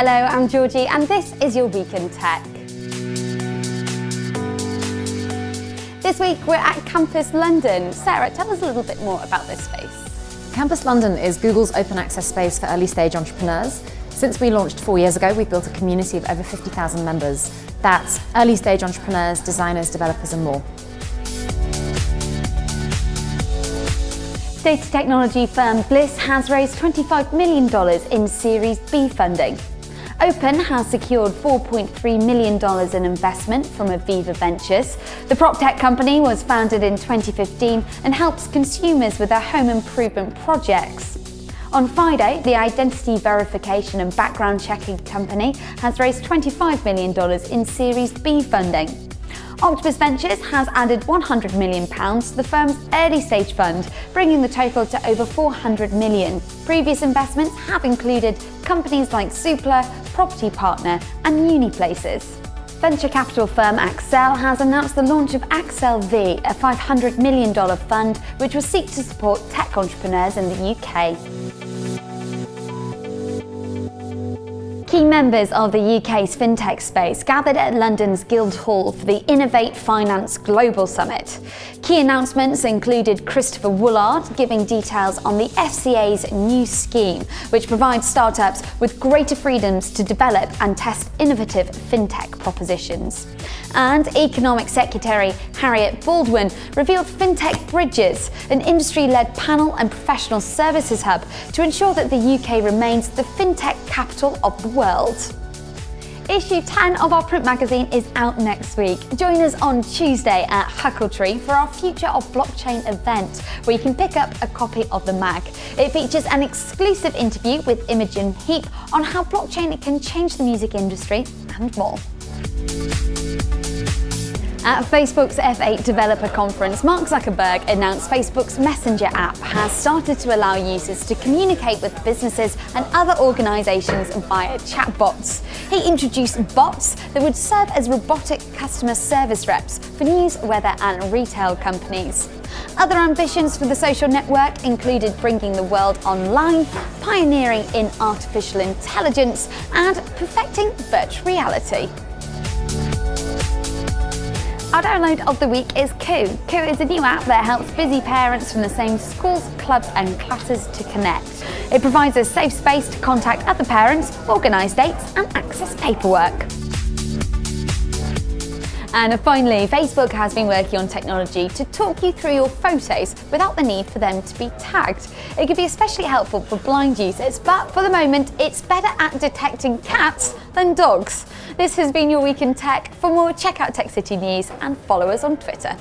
Hello, I'm Georgie and this is your Week in Tech. This week we're at Campus London. Sarah, tell us a little bit more about this space. Campus London is Google's open access space for early stage entrepreneurs. Since we launched four years ago, we've built a community of over 50,000 members. That's early stage entrepreneurs, designers, developers and more. Data technology firm Bliss has raised $25 million in Series B funding. Open has secured $4.3 million in investment from Aviva Ventures. The prop tech company was founded in 2015 and helps consumers with their home improvement projects. Onfido, the identity verification and background checking company has raised $25 million in Series B funding. Octopus Ventures has added £100 million to the firm's early stage fund, bringing the total to over £400 million. Previous investments have included companies like Zoopla, Property Partner and Uniplaces. Venture capital firm Accel has announced the launch of Accel V, a $500 million fund which will seek to support tech entrepreneurs in the UK. Key members of the UK's fintech space gathered at London's Guildhall for the Innovate Finance Global Summit. Key announcements included Christopher Woolard giving details on the FCA's new scheme, which provides startups with greater freedoms to develop and test innovative fintech propositions. And Economic Secretary Harriet Baldwin revealed FinTech Bridges, an industry-led panel and professional services hub to ensure that the UK remains the fintech capital of the world. Issue 10 of our print magazine is out next week. Join us on Tuesday at Huckletree for our Future of Blockchain event, where you can pick up a copy of the mag. It features an exclusive interview with Imogen Heap on how blockchain can change the music industry and more. At Facebook's F8 Developer Conference, Mark Zuckerberg announced Facebook's Messenger app has started to allow users to communicate with businesses and other organizations via chatbots. He introduced bots that would serve as robotic customer service reps for news, weather and retail companies. Other ambitions for the social network included bringing the world online, pioneering in artificial intelligence and perfecting virtual reality. Our download of the week is Koo. Koo is a new app that helps busy parents from the same schools, clubs and classes to connect. It provides a safe space to contact other parents, organise dates and access paperwork. And finally, Facebook has been working on technology to talk you through your photos without the need for them to be tagged. It could be especially helpful for blind users, but for the moment, it's better at detecting cats than dogs. This has been your Week in Tech. For more, check out Tech City News and follow us on Twitter.